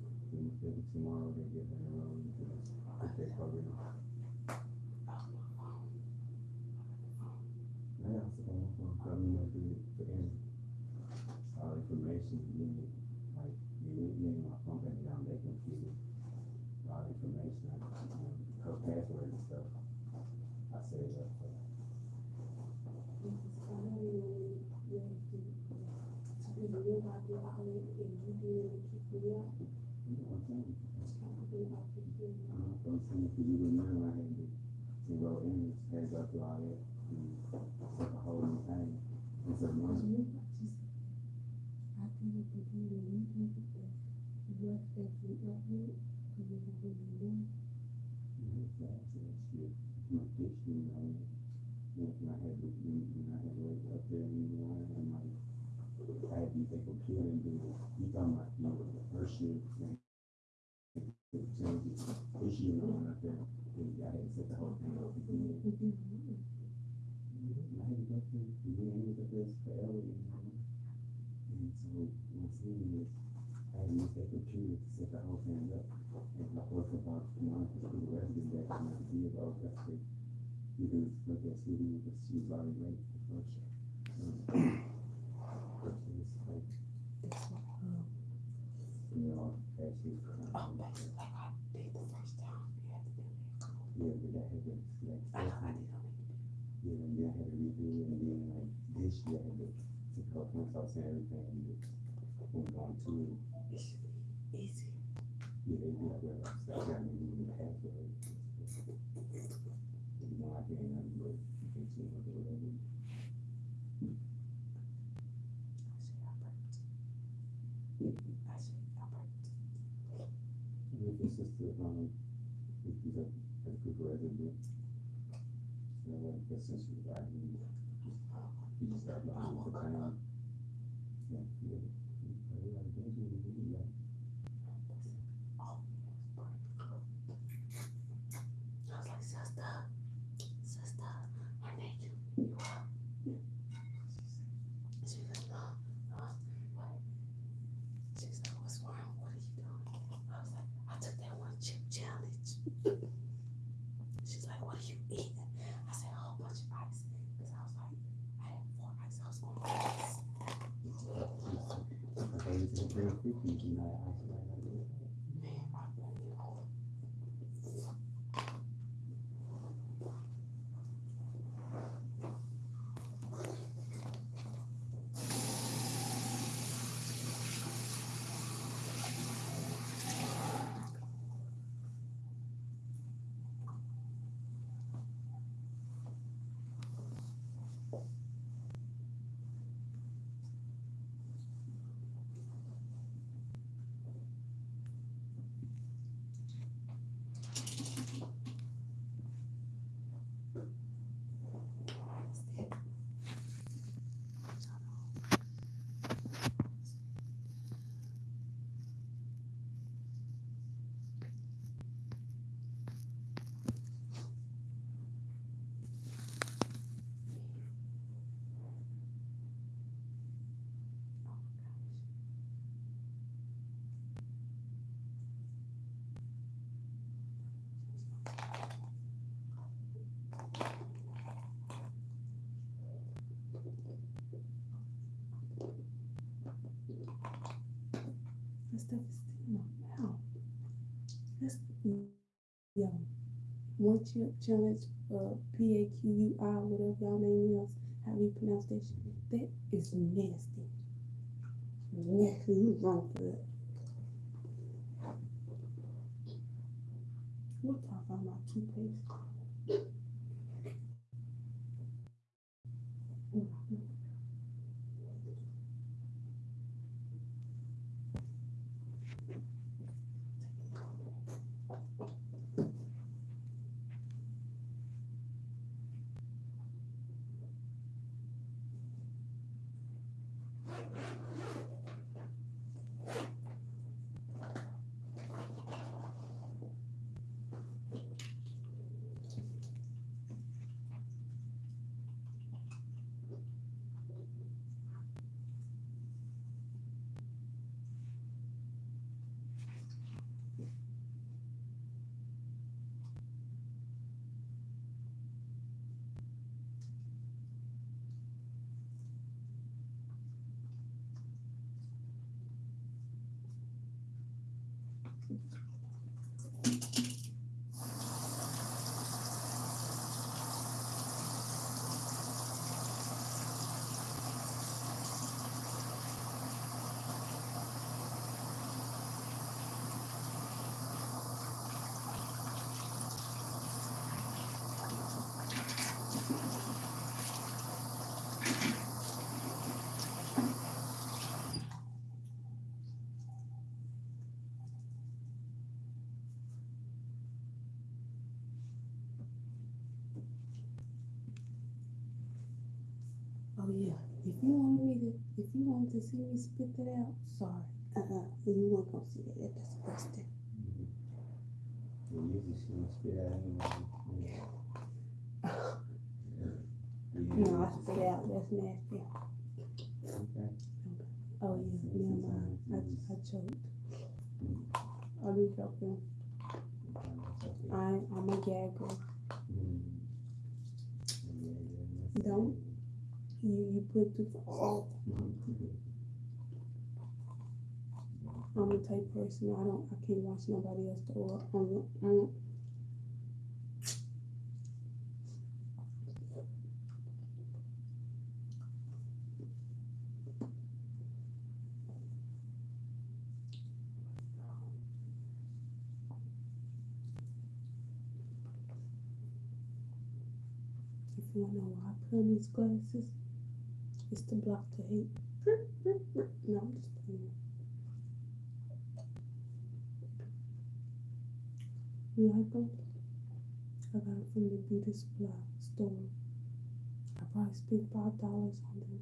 Tomorrow they get their own, they probably. I also don't know, I mean, like, the, the, end, all information, you like, you, you ain't my phone back down, they can see it. All information, like, um, her password and stuff. I say that, but you know what I'm saying? I'm from saying for you and now, I had to, to go in, had to go through all that, and the whole new thing. It's a month. My dish, you know, when I had to, when I had to wake up there in the morning, and like, I had to use the computer and do, you talking about, you know, the first shift, and it changes, issue that, I had to set the whole thing. I had to go through, up this and so, my thing is, I had to that set the whole thing up, and I worked about, the rest of the day, and I did all that, stuff. you can look at Sweetie, because she was already late for first. First is like, you know, actually. um, Yeah, but had to, like, yeah, and I had to redo and then like this year I to take I was everything, and just on it. Yeah, they I got me the. You know, I can't, but, you can see what they whatever. If it's the, um, if you have, as a good. Yeah, yeah. Yeah, yeah, yeah, yeah. Okay, it's a real freaky, you know, I was like, I do it. In my mouth. That's, yo, one chip challenge, uh, P A Q U I, whatever y'all name is, how you pronounce that shit. That is nasty. Nasty, you wrong for that. We'll talk about my toothpaste. Mhm. Oh yeah, if you want me to, if you want to see me spit that out, sorry. Uh-uh, you weren't gonna see that, that's. You usually see me spit out anyway. No, I spit out, that's nasty. Okay. Oh yeah, never mind, I, I choked. I'll be joking, I, I'm a gagger. Mm. Don't. You, you put the, oh, I'm the type person, I don't, I can't watch nobody else throw up. I'm, I'm, If you wanna know why I put on these glasses, it's to block the hate. No, I'm just playing. Them? I got it from the beauty supply store. I probably spent five dollars on them.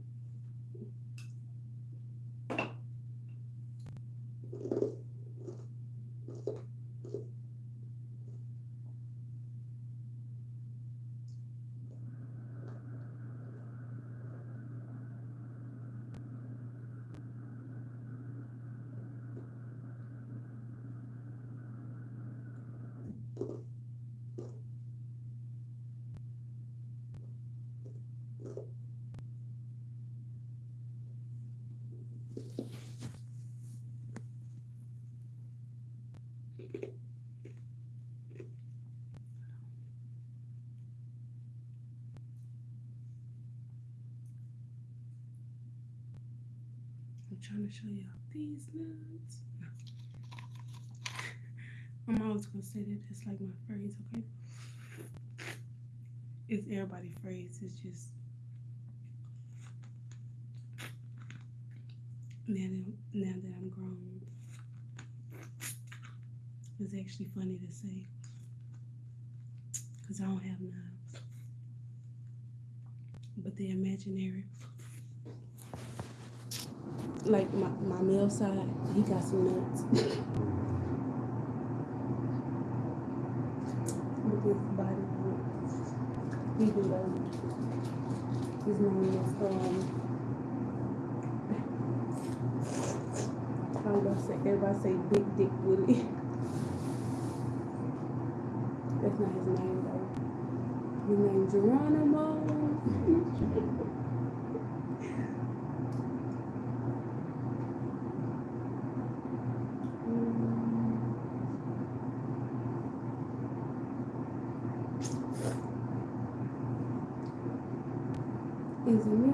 I'm trying to show y'all these nuts. I'm always gonna say that it's like my phrase, okay? It's everybody phrase. It's just now that now that I'm grown, it's actually funny to say because I don't have none, but they're imaginary. Like my my male side, he got some nuts. At his body. He do those. His name is um. I was gonna say everybody say Big Dick Willie. That's not his name though. His name Geronimo.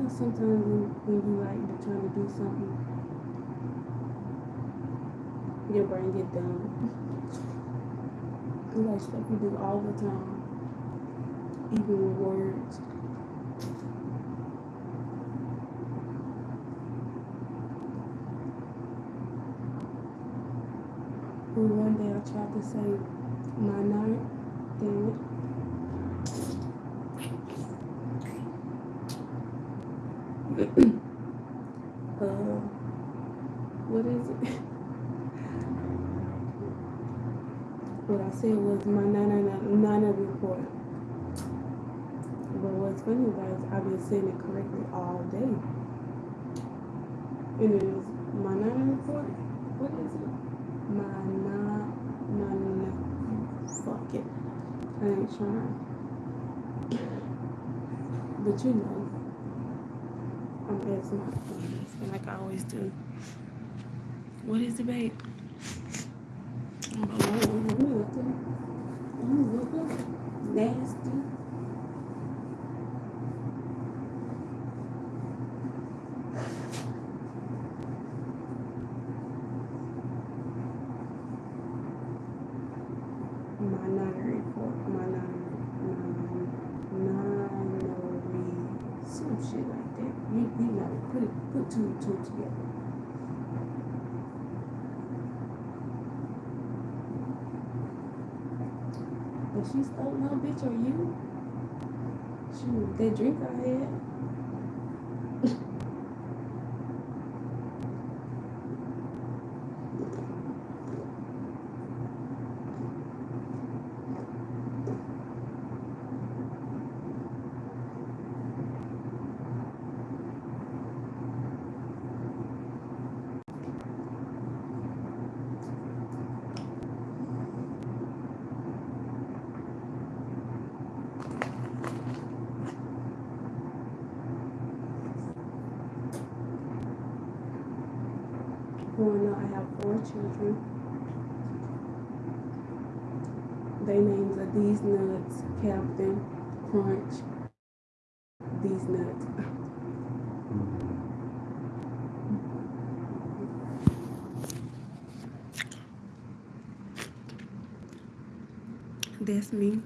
Or sometimes when, when you like to trying to do something, your brain get dumb? It's like stuff we do all the time, even with words. Well, one day I tried to say my night, it. uh, what is it? What I said was my nana nana report. But what's funny it is I've been saying it correctly all day. And it is my nana report. What is it? My na my na fuck it. I ain't trying. But you know. I'm asking my friends, like I always do. What is the babe? Oh, I'm looking. Nasty. Nana report. Nana. Nana. Some shit like that. You, you know, put it, put two and two together. But she's oh no, bitch, are you? Shoot, that drink I had. Growing up, I have four children. They names are These Nuts, Captain, Crunch, These Nuts. Me.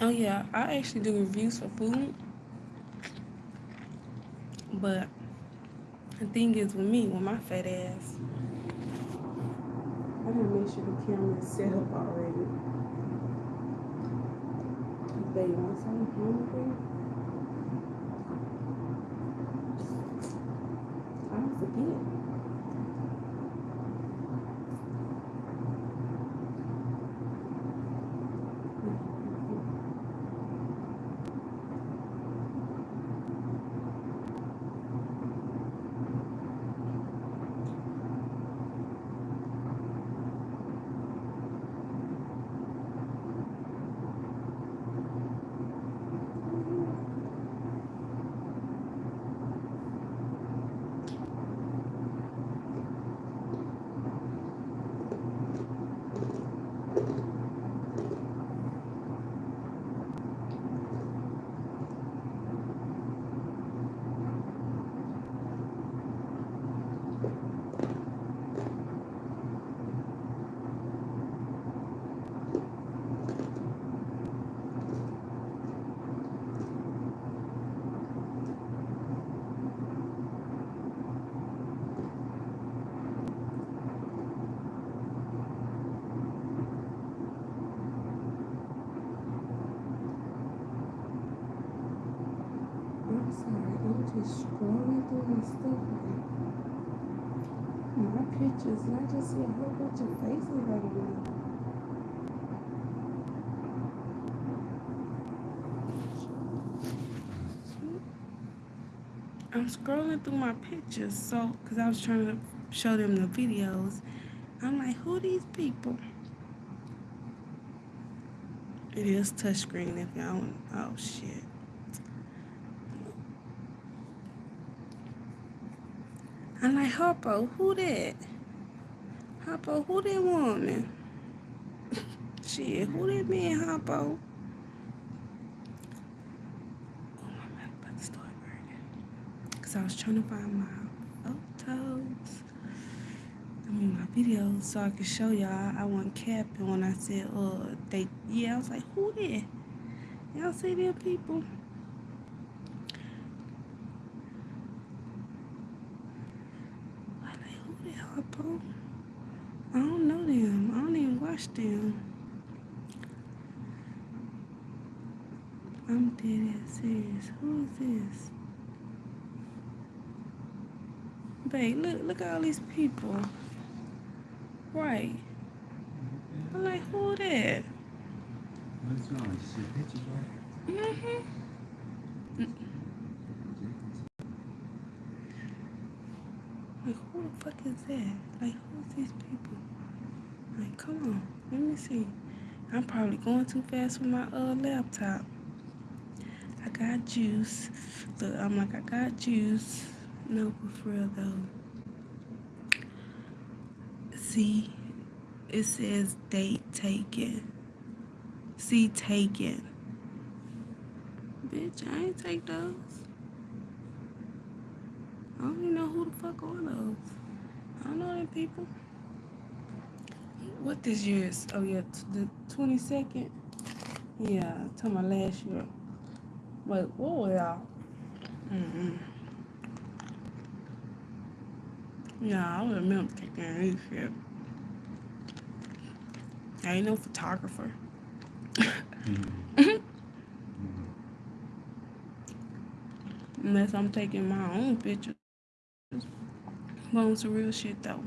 Oh yeah, I actually do reviews for food. But the thing is with me, with my fat ass, I gotta make sure the camera is set up already. You want something hungry? I don't forget. I'm sorry, I'm just scrolling through my stuff. Like, my pictures, and I just see a whole bunch of faces right now. I'm scrolling through my pictures, so because I was trying to show them the videos. I'm like, who these people? It is touchscreen if y'all want. Oh shit. I'm like, Harpo, who that? Harpo, who that woman? shit, who that man, Harpo? Oh, I'm about to start burning. Because I was trying to find my photos. I mean, my videos so I could show y'all. I wasn't capping when I said, uh, they, yeah, I was like, who that? Y'all see them people? I like, who the Harpo? I don't know them. Them. I'm dead ass serious. Who is this? Babe, look, look at all these people. Right. I'm like, who that? See pictures, right? Mm-hmm. Like, who the fuck is that? Like, who's these people? Like, come on, let me see. I'm probably going too fast with my uh laptop. I got juice. Look, I'm like, I got juice. No, but for real though. See, it says date taken. See taken. Bitch, I ain't take those. I don't even know who the fuck are those. I don't know them people. What this year is? Oh yeah, the twenty second. Yeah, to my last year. Wait, what were y'all? Mm-mm. Yeah, I remember taking this shit. I ain't no photographer. Mm-hmm. Unless I'm taking my own pictures. But some real shit though.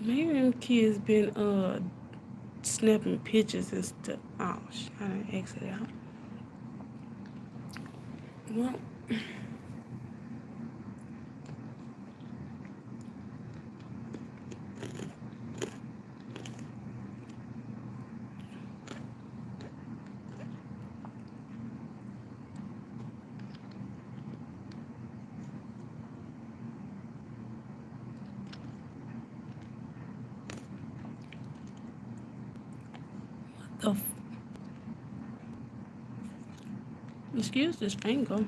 Maybe them kids been uh snapping pictures and stuff. Oh I didn't exit out. Well, the f- excuse this finger.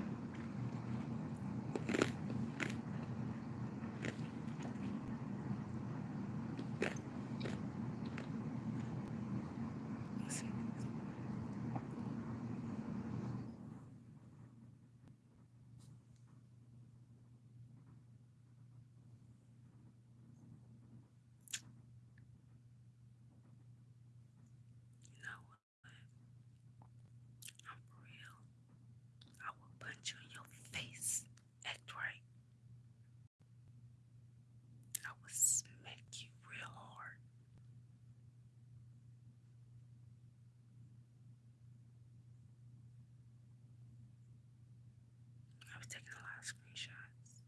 I'm for real. I will punch you in your face. Act right. I will smack you real hard. I was taking a lot of screenshots.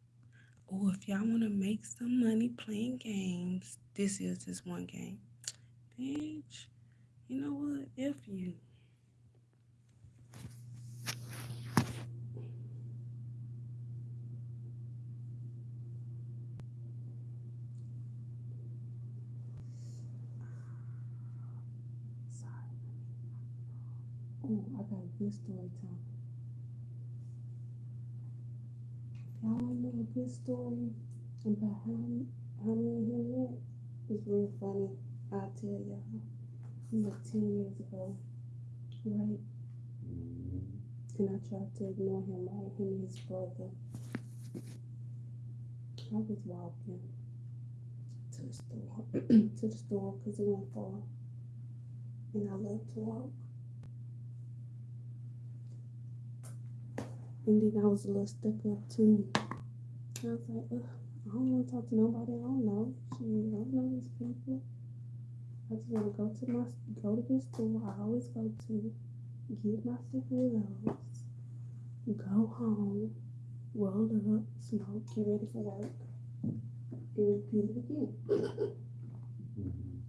Or if y'all want to make some money playing games, this is this one game. Bitch, you know what? If you. Sorry. Oh, I got a good story time. Y'all know a good story about how, how many he met? It's real funny. I'll tell y'all. He was 10 years ago, right? Mm-hmm. And I tried to ignore him, right? Him and his brother. I was walking to the store, to the store because it went far. And I love to walk. And then I was a little stuck up too. I was like, ugh. I don't want to talk to nobody. I don't know. Shit, I don't know these people. I just want to go to my go to this store I always go to, get my cigarettes, go home, roll up, smoke, get ready for work, and repeat it again. Mhm.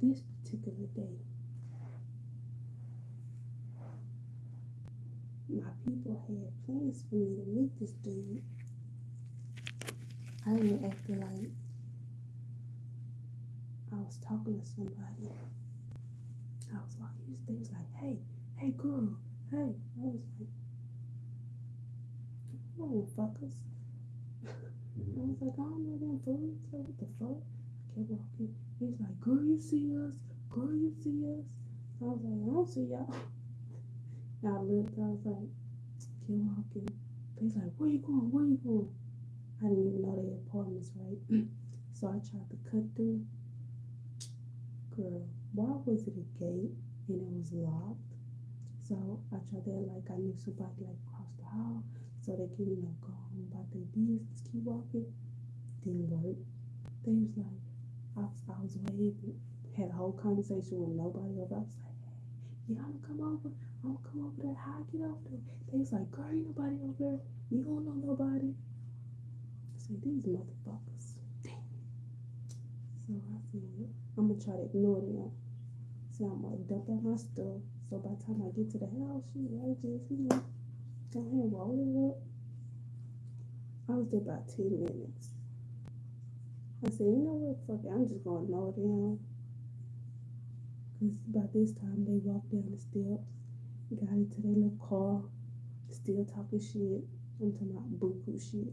This particular day, my people had plans for me to meet this dude. I didn't act like I was talking to somebody. I was walking, they like, hey, hey girl, hey. I was like, come on, fuckers. I was like, I don't know them fools. Like, what the fuck? I kept walking. He's like, girl, you see us? Girl, you see us? I was like, I don't see y'all. And I looked, I was like, keep walking. He's like, where you going? Where you going? I didn't even know they had apartments, right? so I tried to cut through. Girl, why was it a gate and it was locked? So I tried to like I knew somebody like across the hall so they can, you know, go on about their business, keep walking. Didn't work. They was like, I was, I was waving, had a whole conversation with nobody over. I was like, hey, gonna come over. I'm gonna come over there. How I get over there? They was like, girl, ain't nobody over there. You don't know nobody. I said, these motherfuckers. Damn. So I said, I'm gonna try to ignore them. So I'm gonna dump out my stuff. So by the time I get to the house, shit, I just, you know, go ahead and roll it up. I was there about 10 minutes. I said, you know what, fuck it, I'm just gonna ignore them. Cause by this time they walked down the steps, got into their little car, still talking shit. I'm talking about buku shit.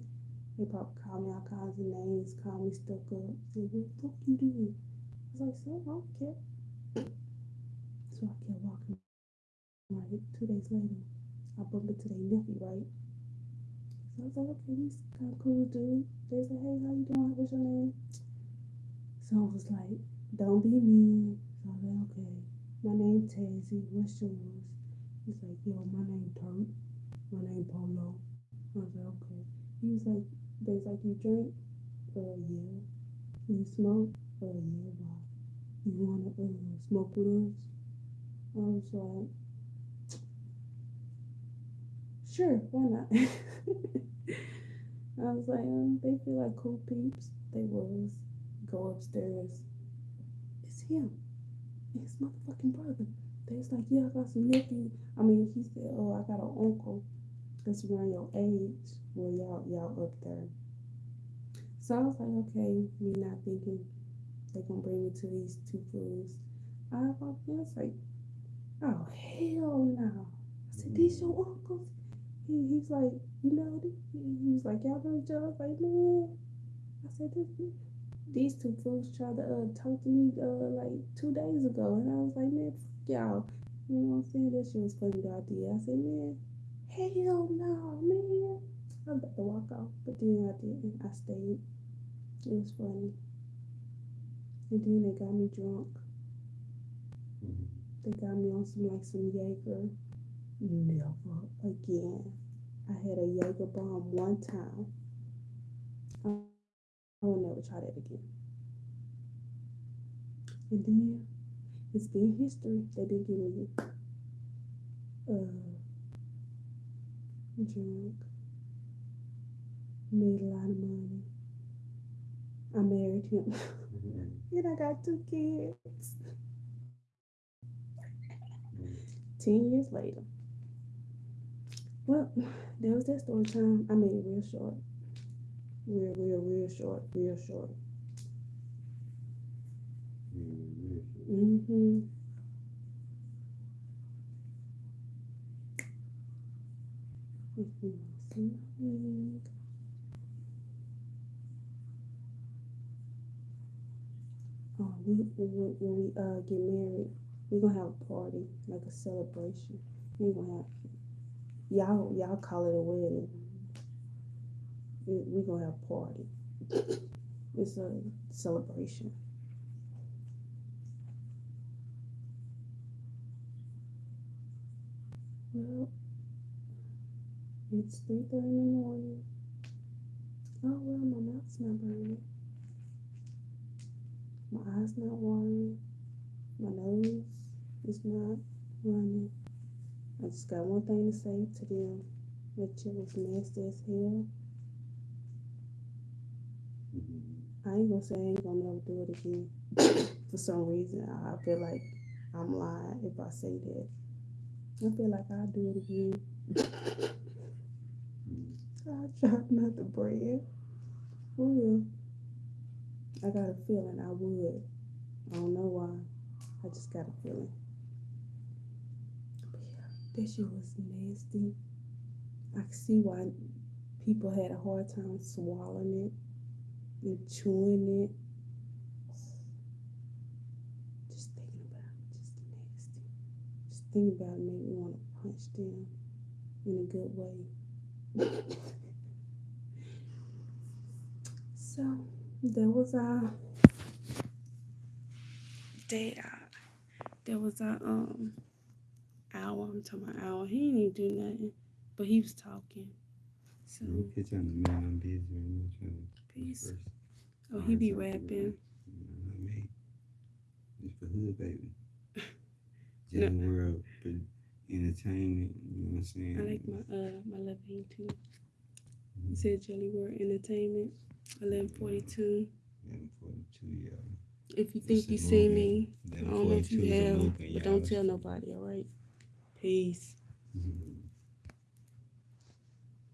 They probably call me all kinds of names, call me stuck up. Say, what the fuck you? I was like, so I don't care. So I kept walking. Right, two days later, I bumped into their nephew, right? So I was like, okay, he's kind of cool dude. They like, hey, how you doing? What's your name? So I was like, don't be mean. So I was like, okay, my name Tazy. What's yours? He's like, yo, my name Turk. My name Polo. I was like, okay. He was like, they was like, you drink? Uh, yeah. You smoke? Uh, yeah. Why? You wanna uh, smoke with us? I was like, sure, why not? I was like, um, they feel like cool peeps. They was. Go upstairs. It's him. His motherfucking brother. They was like, yeah, I got some nephew. I mean, he said, oh, I got an uncle that's around your age. Well, y'all, y'all up there. So I was like, okay, me not thinking they gonna bring me to these two fools. I walked in, I was like, oh hell no. I said, these your uncles? He, he's like, you know, he, he was like, y'all know each other? I was like, man. I said, this, these two fools tried to uh, talk to me uh, like two days ago. And I was like, man, y'all. You know what I'm saying? That shit was funny, the idea. I said, man, hell no, man. I'm about to walk off, but then I didn't. I stayed. It was funny. And then they got me drunk. Mhm. They got me on some like some Jaeger. Never again. I had a Jaeger bomb one time. I will never try that again. And then it's been history. They didn't give me uh drunk. Made a lot of money. I married him. And I got two kids. Mhm. Ten years later. Well, that was that story time. I made it real short. Real, real, real short. Real short. Mm-hmm. Mm-hmm. Oh, we, when, we uh get married, we're gonna have a party, like a celebration. We gonna have y'all y'all call it a wedding. We, we gonna have a party. It's a celebration. It's three thirty in the morning. Oh well, my mouth's not burning. My eyes not watering. My nose is not running. I just got one thing to say to them. That shit was nasty as hell. Mm-hmm. I ain't gonna say I ain't gonna never do it again. For some reason, I feel like I'm lying if I say that. I feel like I'll do it again. I tried not to bread. Real. Oh, I got a feeling I would. I don't know why. I just got a feeling. That shit was nasty. I see why people had a hard time swallowing it and chewing it. Just thinking about it, just nasty. Thinking about it made me want to punch them in a good way. so there was our day out. There was our um hour. I'm talking about hour. He didn't even do nothing, but he was talking. So trying to man, I'm busy. Trying to peace. Oh, he be rapping. Not me. It's for hood, baby. No. General world, but entertainment. You know what I'm saying? I like my uh my left hand too. You said Jelly World Entertainment, eleven forty two. Eleven forty-two, y'all. If you think It's you see me, I don't know if you have, but don't tell nobody. All right. Peace. Mhm.